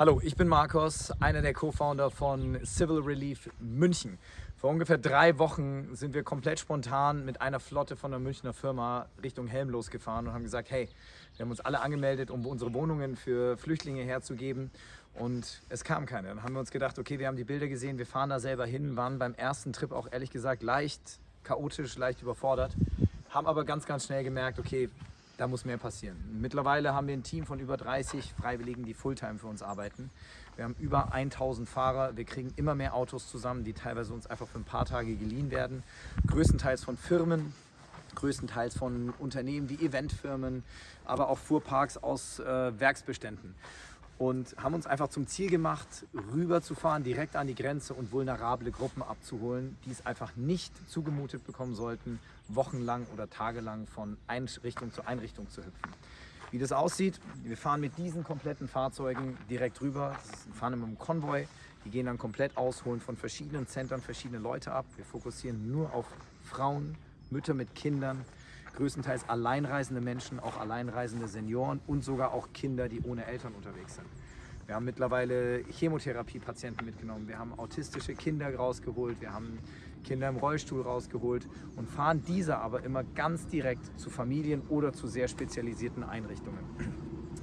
Hallo, ich bin Markus, einer der Co-Founder von Civil Relief München. Vor ungefähr drei Wochen sind wir komplett spontan mit einer Flotte von einer Münchner Firma Richtung Helm losgefahren und haben gesagt, hey, wir haben uns alle angemeldet, um unsere Wohnungen für Flüchtlinge herzugeben und es kam keiner. Dann haben wir uns gedacht, okay, wir haben die Bilder gesehen, wir fahren da selber hin, waren beim ersten Trip auch ehrlich gesagt leicht chaotisch, leicht überfordert, haben aber ganz, ganz schnell gemerkt, okay, da muss mehr passieren. Mittlerweile haben wir ein Team von über 30 Freiwilligen, die Fulltime für uns arbeiten. Wir haben über 1000 Fahrer. Wir kriegen immer mehr Autos zusammen, die teilweise uns einfach für ein paar Tage geliehen werden. Größtenteils von Firmen, größtenteils von Unternehmen wie Eventfirmen, aber auch Fuhrparks aus äh, Werksbeständen und haben uns einfach zum Ziel gemacht, rüberzufahren, direkt an die Grenze und vulnerable Gruppen abzuholen, die es einfach nicht zugemutet bekommen sollten, wochenlang oder tagelang von Einrichtung zu Einrichtung zu hüpfen. Wie das aussieht, wir fahren mit diesen kompletten Fahrzeugen direkt rüber, wir fahren immer im Konvoi, die gehen dann komplett ausholen von verschiedenen Zentren verschiedene Leute ab. Wir fokussieren nur auf Frauen, Mütter mit Kindern, größtenteils alleinreisende Menschen, auch alleinreisende Senioren und sogar auch Kinder, die ohne Eltern unterwegs sind. Wir haben mittlerweile Chemotherapie-Patienten mitgenommen, wir haben autistische Kinder rausgeholt, wir haben Kinder im Rollstuhl rausgeholt und fahren diese aber immer ganz direkt zu Familien oder zu sehr spezialisierten Einrichtungen.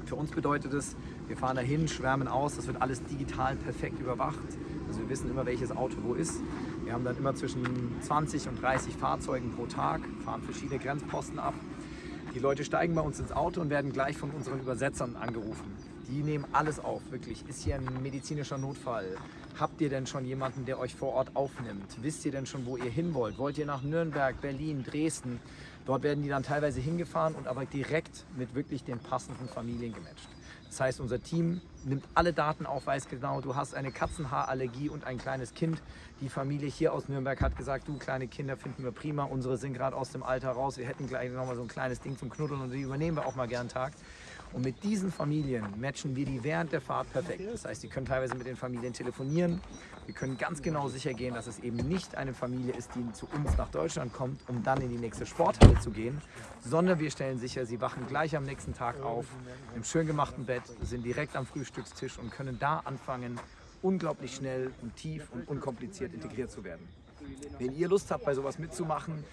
Für uns bedeutet es, wir fahren dahin, schwärmen aus, das wird alles digital perfekt überwacht. Also wir wissen immer, welches Auto wo ist. Wir haben dann immer zwischen 20 und 30 Fahrzeugen pro Tag, fahren verschiedene Grenzposten ab. Die Leute steigen bei uns ins Auto und werden gleich von unseren Übersetzern angerufen. Die nehmen alles auf, wirklich. Ist hier ein medizinischer Notfall? Habt ihr denn schon jemanden, der euch vor Ort aufnimmt? Wisst ihr denn schon, wo ihr hin wollt? Wollt ihr nach Nürnberg, Berlin, Dresden? Dort werden die dann teilweise hingefahren und aber direkt mit wirklich den passenden Familien gematcht. Das heißt, unser Team nimmt alle Daten auf, weiß genau, du hast eine Katzenhaarallergie und ein kleines Kind. Die Familie hier aus Nürnberg hat gesagt, du kleine Kinder finden wir prima, unsere sind gerade aus dem Alter raus, wir hätten gleich nochmal so ein kleines Ding zum Knuddeln und die übernehmen wir auch mal gern Tag. Und mit diesen Familien matchen wir die während der Fahrt perfekt. Das heißt, die können teilweise mit den Familien telefonieren. Wir können ganz genau sicher gehen, dass es eben nicht eine Familie ist, die zu uns nach Deutschland kommt, um dann in die nächste Sporthalle zu gehen, sondern wir stellen sicher, sie wachen gleich am nächsten Tag auf, im schön gemachten Bett, sind direkt am Frühstückstisch und können da anfangen, unglaublich schnell und tief und unkompliziert integriert zu werden. Wenn ihr Lust habt, bei sowas mitzumachen,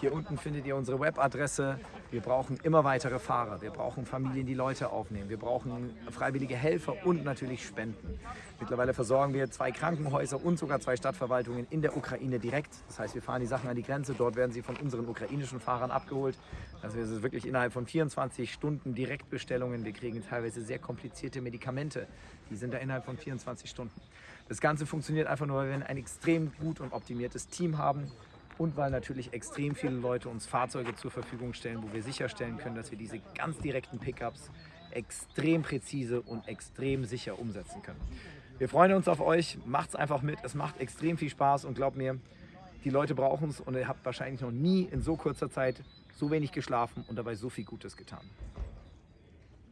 hier unten findet ihr unsere Webadresse. Wir brauchen immer weitere Fahrer. Wir brauchen Familien, die Leute aufnehmen. Wir brauchen freiwillige Helfer und natürlich Spenden. Mittlerweile versorgen wir zwei Krankenhäuser und sogar zwei Stadtverwaltungen in der Ukraine direkt. Das heißt, wir fahren die Sachen an die Grenze. Dort werden sie von unseren ukrainischen Fahrern abgeholt. Also es ist wirklich innerhalb von 24 Stunden Direktbestellungen. Wir kriegen teilweise sehr komplizierte Medikamente. Die sind da innerhalb von 24 Stunden. Das Ganze funktioniert einfach nur, weil wir ein extrem gut und optimiertes Team haben und weil natürlich extrem viele Leute uns Fahrzeuge zur Verfügung stellen, wo wir sicherstellen können, dass wir diese ganz direkten Pickups extrem präzise und extrem sicher umsetzen können. Wir freuen uns auf euch, macht es einfach mit, es macht extrem viel Spaß und glaubt mir, die Leute brauchen es und ihr habt wahrscheinlich noch nie in so kurzer Zeit so wenig geschlafen und dabei so viel Gutes getan.